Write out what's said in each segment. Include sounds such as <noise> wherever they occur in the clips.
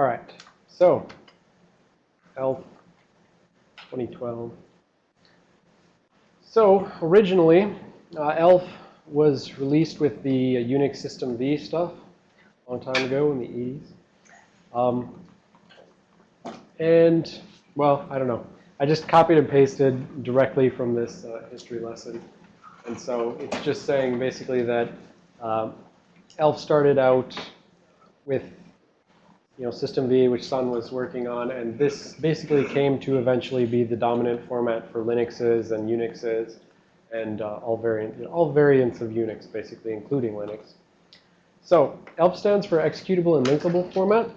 All right. So, ELF 2012. So, originally, uh, ELF was released with the uh, Unix System V stuff a long time ago in the 80s. Um, and, well, I don't know. I just copied and pasted directly from this uh, history lesson. And so it's just saying basically that um, ELF started out with you know, System V, which Sun was working on, and this basically came to eventually be the dominant format for Linuxes and Unixes and uh, all, variant, you know, all variants of Unix, basically, including Linux. So ELF stands for Executable and Linkable Format,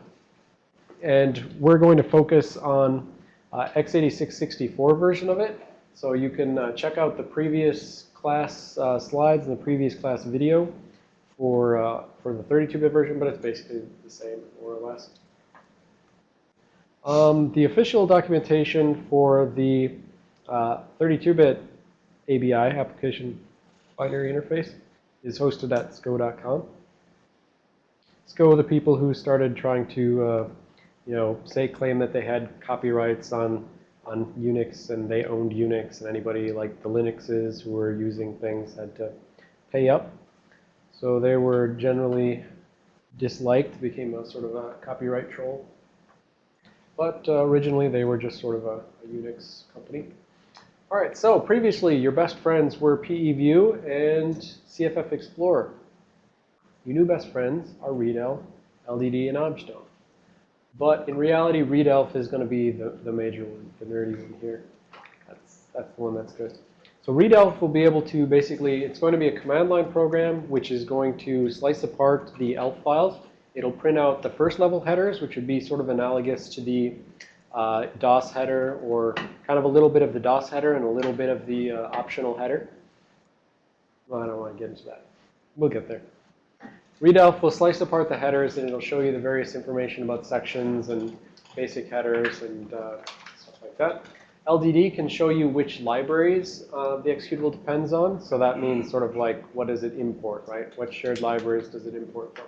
and we're going to focus on uh, x86-64 version of it. So you can uh, check out the previous class uh, slides and the previous class video for, uh, for the 32-bit version, but it's basically the same, more or less. Um, the official documentation for the 32-bit uh, ABI, application binary interface, is hosted at SCO.com. SCO, the people who started trying to uh, you know, say claim that they had copyrights on on Unix and they owned Unix and anybody like the Linuxes who were using things had to pay up. So they were generally disliked, became a sort of a copyright troll. But uh, originally they were just sort of a, a, Unix company. All right, so previously your best friends were PEView and CFF Explorer. Your new best friends are Readelf, LDD, and Objdump. But in reality, readelf is going to be the, the major one, the nerdy one here. That's, that's the one that's good. So readelf will be able to basically, it's going to be a command line program which is going to slice apart the ELF files. It'll print out the first level headers, which would be sort of analogous to the uh, DOS header or kind of a little bit of the DOS header and a little bit of the uh, optional header. Well, I don't want to get into that. We'll get there. Readelf will slice apart the headers and it'll show you the various information about sections and basic headers and uh, stuff like that. LDD can show you which libraries uh, the executable depends on. So that means sort of like what does it import, right? What shared libraries does it import from?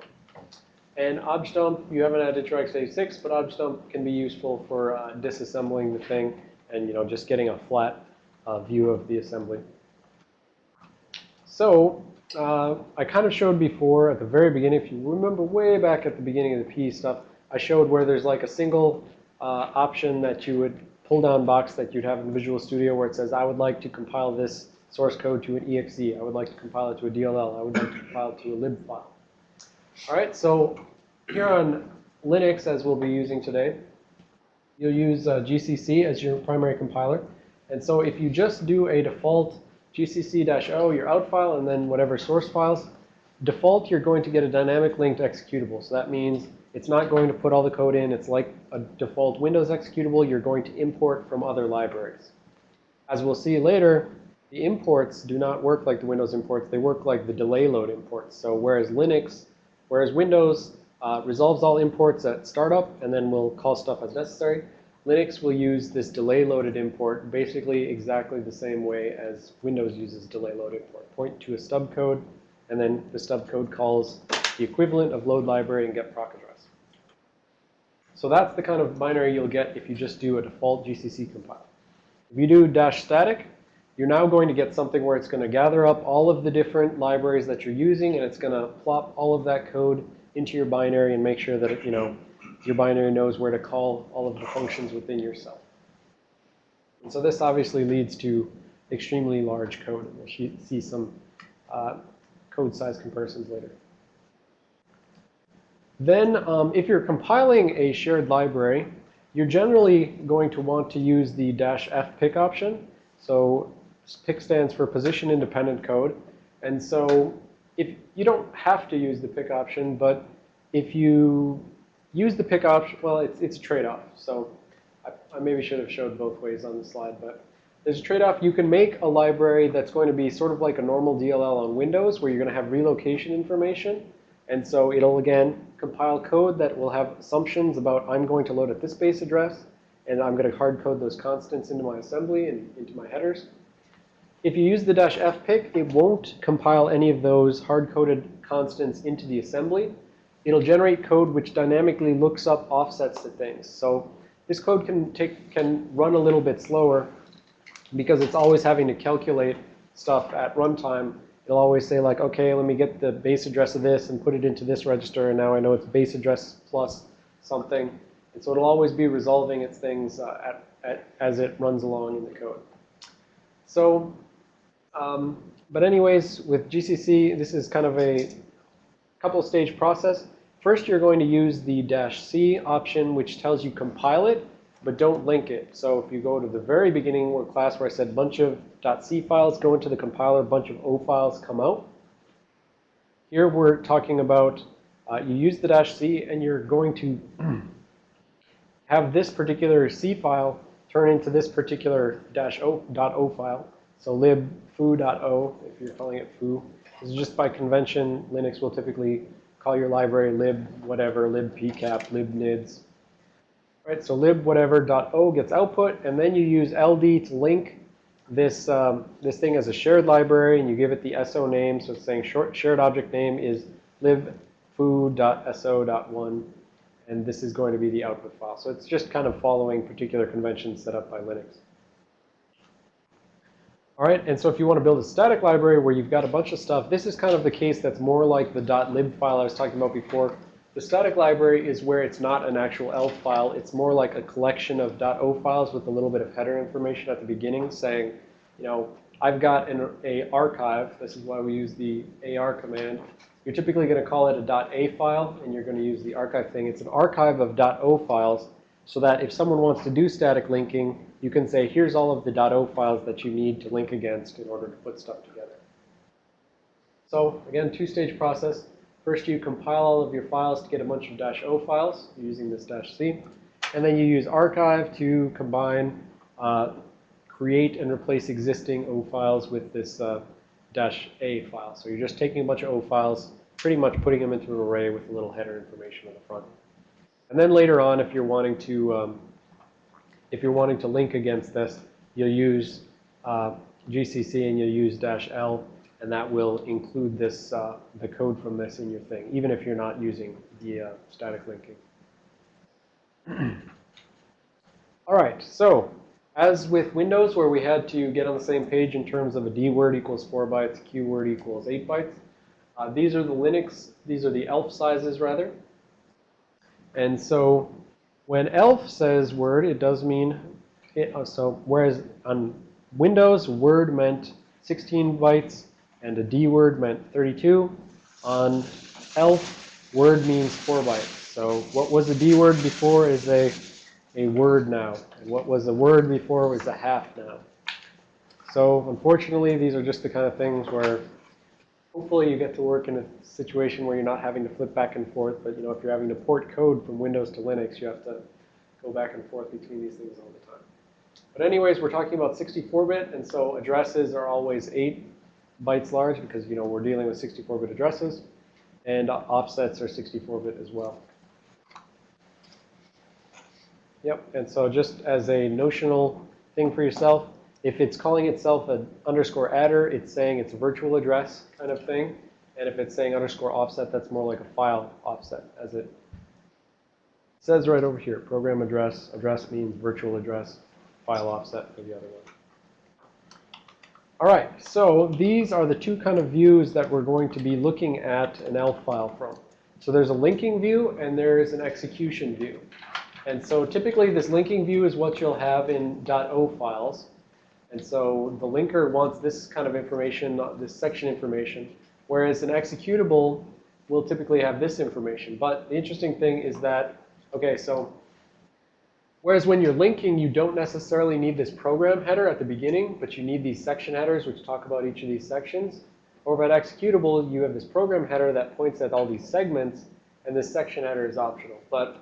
And objdump, you haven't added to x86, but objdump can be useful for uh, disassembling the thing and you know just getting a flat uh, view of the assembly. So uh, I kind of showed before at the very beginning, if you remember way back at the beginning of the P stuff, I showed where there's like a single uh, option that you would pull down box that you'd have in Visual Studio where it says, I would like to compile this source code to an exe. I would like to compile it to a DLL. I would like to compile it to a lib file. All right, so here on Linux, as we'll be using today, you'll use uh, GCC as your primary compiler. And so if you just do a default gcc-o, your out file, and then whatever source files. Default, you're going to get a dynamic linked executable. So that means it's not going to put all the code in. It's like a default Windows executable. You're going to import from other libraries. As we'll see later, the imports do not work like the Windows imports. They work like the delay load imports. So whereas Linux, whereas Windows uh, resolves all imports at startup and then will call stuff as necessary, Linux will use this delay loaded import basically exactly the same way as Windows uses delay loaded import. Point to a stub code, and then the stub code calls the equivalent of load library and get proc address. So that's the kind of binary you'll get if you just do a default GCC compile. If you do dash static, you're now going to get something where it's going to gather up all of the different libraries that you're using, and it's going to plop all of that code into your binary and make sure that it, you know, your binary knows where to call all of the functions within yourself. And so this obviously leads to extremely large code. And we'll see some uh, code size comparisons later. Then um, if you're compiling a shared library, you're generally going to want to use the dash f pick option. So pick stands for position independent code. And so if you don't have to use the pick option, but if you use the pick option. Well, it's, it's a trade-off. So I, I, maybe should have showed both ways on the slide. But there's a trade-off. You can make a library that's going to be sort of like a normal DLL on Windows where you're going to have relocation information. And so it'll, again, compile code that will have assumptions about I'm going to load at this base address. And I'm going to hard code those constants into my assembly and into my headers. If you use the dash f pick, it won't compile any of those hard-coded constants into the assembly. it'll generate code which dynamically looks up offsets to things. So this code can take can run a little bit slower because it's always having to calculate stuff at runtime. It'll always say like, okay, let me get the base address of this and put it into this register, and now I know it's base address plus something. And so it'll always be resolving its things uh, at, at, as it runs along in the code. So, um, but anyways, with GCC, this is kind of a couple stage process. First, you're going to use the dash C option, which tells you compile it, but don't link it. So if you go to the very beginning where class where I said bunch of .c files go into the compiler, bunch of O files come out. Here we're talking about uh, you use the dash C and you're going to <clears throat> have this particular C file turn into this particular dash O dot O file. So lib foo.o, if you're calling it foo. This is just by convention. Linux will typically call your library lib whatever, lib pcap, lib nids. Right, so lib whatever dot o gets output, and then you use ld to link this um, this thing as a shared library, and you give it the so name. So it's saying short shared object name is lib foo.so.1, and this is going to be the output file. So it's just kind of following particular conventions set up by Linux. All right, and so if you want to build a static library where you've got a bunch of stuff, this is kind of the case that's more like the .lib file I was talking about before. The static library is where it's not an actual ELF file. It's more like a collection of .o files with a little bit of header information at the beginning saying, you know, I've got an a archive. This is why we use the AR command. You're typically going to call it a .a file, and you're going to use the archive thing. It's an archive of .o files so that if someone wants to do static linking, you can say, here's all of the .o files that you need to link against in order to put stuff together. So again, two-stage process. First, you compile all of your files to get a bunch of dash -o files using this "-c. And then you use archive to combine, uh, create and replace existing O files with this uh, "-a file. So you're just taking a bunch of O files, pretty much putting them into an array with a little header information on the front. And then later on, if you're wanting to, um, if you're wanting to link against this, you'll use uh, GCC and you'll use dash L, and that will include this, uh, the code from this in your thing, even if you're not using the uh, static linking. <clears throat> All right, so as with Windows, where we had to get on the same page in terms of a D word equals 4 bytes, Q word equals 8 bytes, uh, these are the Linux, these are the ELF sizes, rather. And so when ELF says word, it does mean, it, uh, so whereas on Windows, word meant 16 bytes and a D word meant 32. On ELF, word means 4 bytes. So what was a D word before is a, a word now. And what was a word before was a half now. So unfortunately, these are just the kind of things where hopefully you get to work in a situation where you're not having to flip back and forth. But you know, if you're having to port code from Windows to Linux, you have to go back and forth between these things all the time. But anyways, we're talking about 64-bit, and so addresses are always 8 bytes large because you know we're dealing with 64-bit addresses, and offsets are 64-bit as well. Yep, and so just as a notional thing for yourself, if it's calling itself an underscore adder, it's saying it's a virtual address kind of thing. And if it's saying underscore offset, that's more like a file offset, as it says right over here. Program address. Address means virtual address. File offset for the other one. All right, so these are the two kind of views that we're going to be looking at an ELF file from. So there's a linking view and there is an execution view. And so typically this linking view is what you'll have in .o files. And so the linker wants this kind of information, not this section information, whereas an executable will typically have this information. But the interesting thing is that, okay, so whereas when you're linking, you don't necessarily need this program header at the beginning, but you need these section headers, which talk about each of these sections. Over at executable, you have this program header that points at all these segments, and this section header is optional. But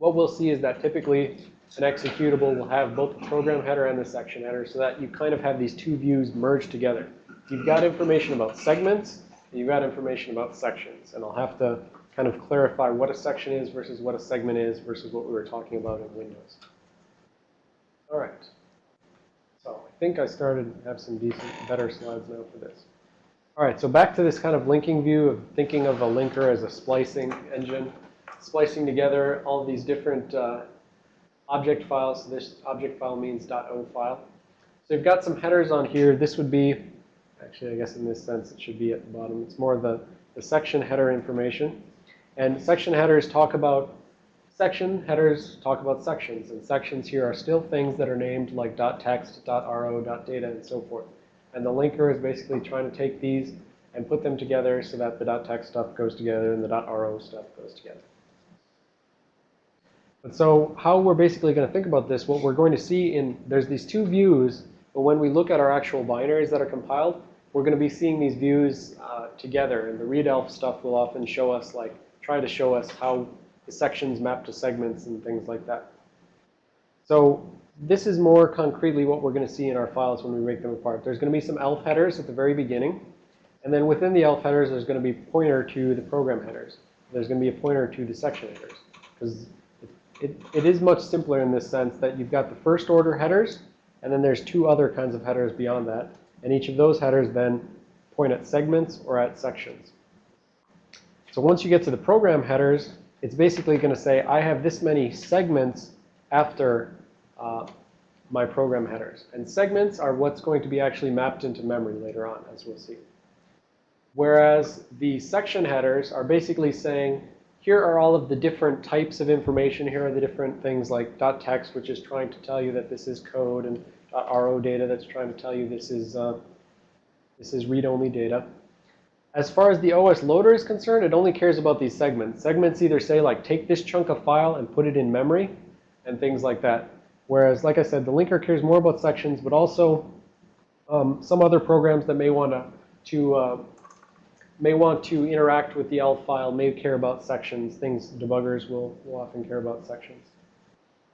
what we'll see is that typically an executable will have both the program header and the section header so that you kind of have these two views merged together. You've got information about segments, and you've got information about sections. And I'll have to kind of clarify what a section is versus what a segment is versus what we were talking about in Windows. All right. So I think I started have some decent, better slides now for this. All right, so back to this kind of linking view of thinking of a linker as a splicing engine, splicing together all these different uh, object files. So this object file means .o file. So you've got some headers on here. This would be, actually, I guess in this sense, it should be at the bottom. It's more the, the section header information. And section headers talk about section headers talk about sections. And sections here are still things that are named like .text, .ro, .data, and so forth. And the linker is basically trying to take these and put them together so that the .text stuff goes together and the .ro stuff goes together. And so how we're basically going to think about this, what we're going to see in, there's these two views, but when we look at our actual binaries that are compiled, we're going to be seeing these views uh, together. And the readelf stuff will often show us, like, try to show us how the sections map to segments and things like that. So this is more concretely what we're going to see in our files when we break them apart. There's going to be some elf headers at the very beginning. And then within the elf headers, there's going to be pointer to the program headers. There's going to be a pointer to the section headers. Because it, it is much simpler in this sense that you've got the first order headers, and then there's two other kinds of headers beyond that. And each of those headers then point at segments or at sections. So once you get to the program headers, it's basically going to say, I have this many segments after uh, my program headers. And segments are what's going to be actually mapped into memory later on, as we'll see. Whereas the section headers are basically saying, here are all of the different types of information. Here are the different things like .text, which is trying to tell you that this is code, and .ro data that's trying to tell you this is, uh, this is read-only data. As far as the OS loader is concerned, it only cares about these segments. Segments either say, like, take this chunk of file and put it in memory, and things like that. Whereas, like I said, the linker cares more about sections, but also um, some other programs that may want to, to uh, may want to interact with the ELF file, may care about sections. Things debuggers will, will often care about sections.